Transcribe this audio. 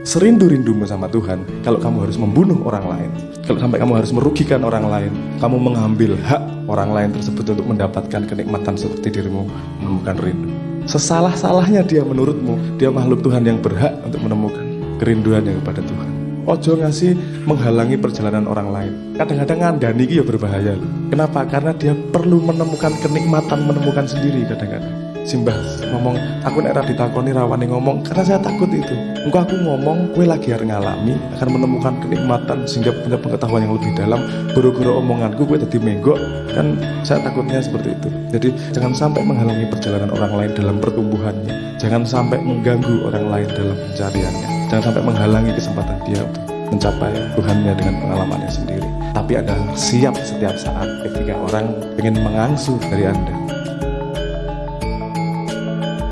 serindu-rindumu sama Tuhan kalau kamu harus membunuh orang lain. Kalau sampai kamu harus merugikan orang lain kamu mengambil hak orang lain tersebut untuk mendapatkan kenikmatan seperti dirimu menemukan rindu. Sesalah-salahnya dia menurutmu dia makhluk Tuhan yang berhak untuk menemukan kerinduan yang kepada Tuhan. Ojo ngasih menghalangi perjalanan orang lain. Kadang-kadang ngandani ya berbahaya loh. kenapa? karena dia perlu menemukan kenikmatan menemukan sendiri kadang-kadang Simbah ngomong aku nek ditakoni rawani ngomong karena saya takut itu. Engkau aku ngomong kue lagi harus ngalami akan menemukan kenikmatan sehingga punya pengetahuan yang lebih dalam. Guru-guru omonganku kue tadi menggok. Kan saya takutnya seperti itu. Jadi jangan sampai menghalangi perjalanan orang lain dalam pertumbuhannya. Jangan sampai mengganggu orang lain dalam pencariannya. Jangan sampai menghalangi kesempatan dia untuk mencapai Tuhannya dengan pengalamannya sendiri. Tapi Anda siap setiap saat ketika orang ingin mengangsu dari Anda